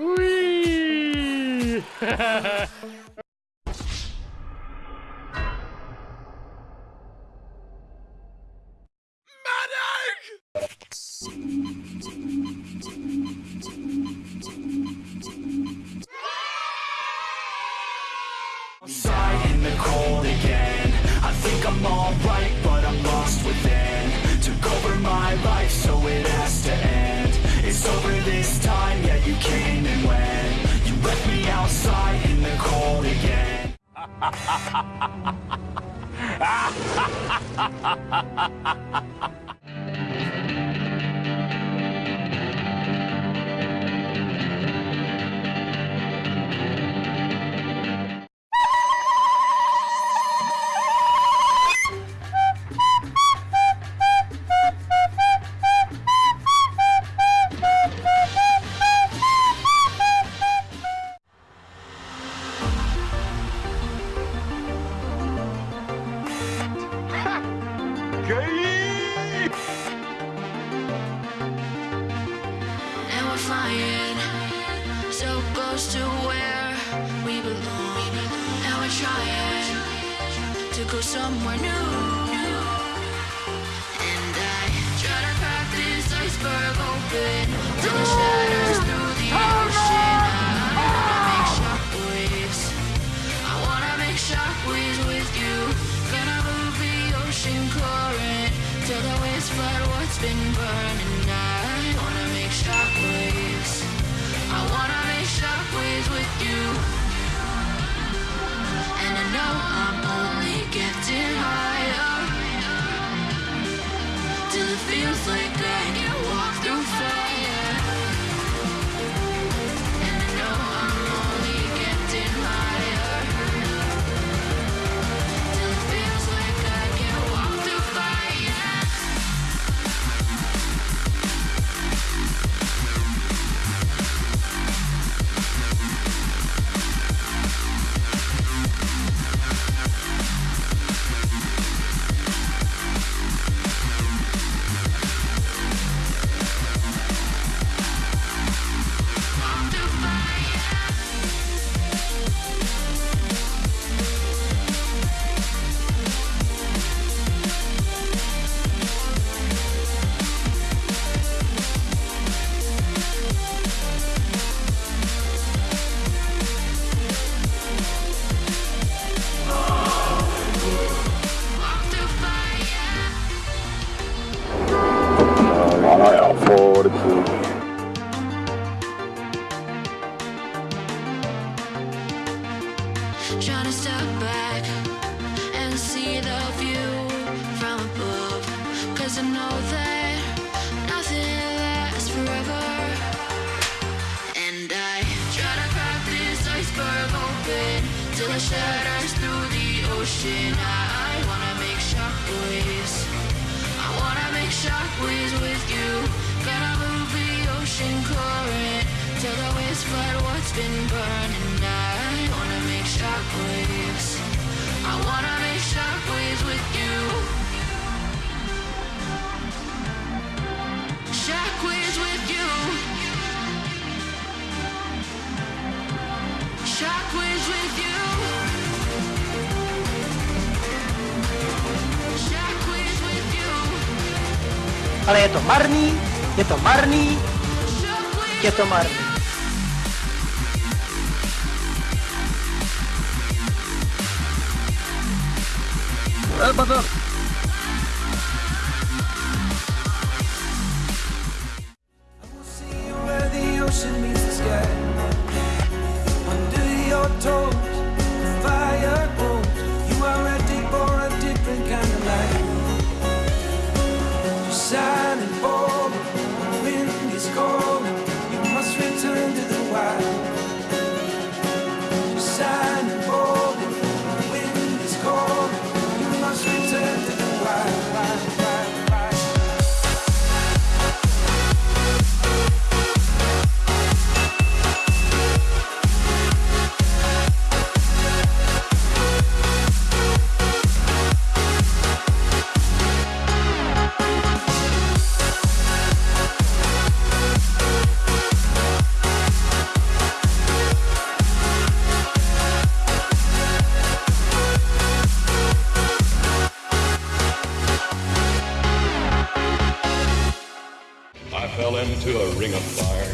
Wee! Medic! 哈哈哈哈哈哈！啊哈哈哈哈哈哈！Again And we're flying so close to where we belong. And we're trying to go somewhere new. And I try to crack this iceberg open till it shatters through the ocean. I wanna make shockwaves. I wanna make shockwaves with you. Gonna move the ocean current till the waves flood what's been burning. I wanna make shockwaves. I wanna make shockwaves with you. Till it shatters through the ocean. I wanna make shockwaves. I wanna make shockwaves with you. Gonna move the ocean current till the waves flood what's been burning. I wanna make shockwaves. I wanna make shockwaves with Ale je to marný, je to marný, je to marný. Eh, into a ring of fire,